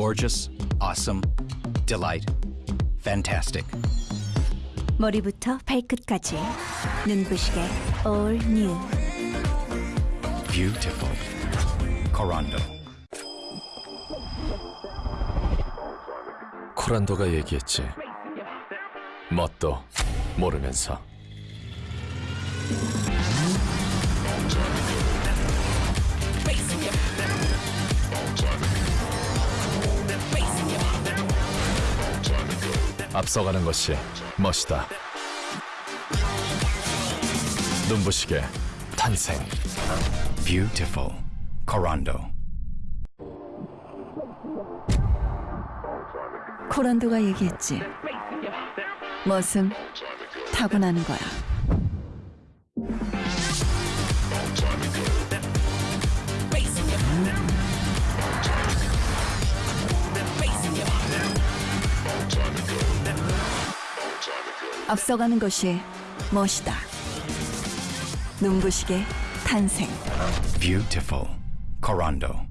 Gorgeous, awesome, delight, fantastic. 머리부터 발끝까지 눈부시게 all new Beautiful. Corando. 코란도가 얘기했지. 뭣도 모르면서. 앞서가는 것이 멋이다. 눈부시게 탄생. Beautiful. Corando. 코란도가 얘기했지 멋은 타고나는 거야 앞서가는 것이 멋이다 눈부시게 탄생 Beautiful. Corando.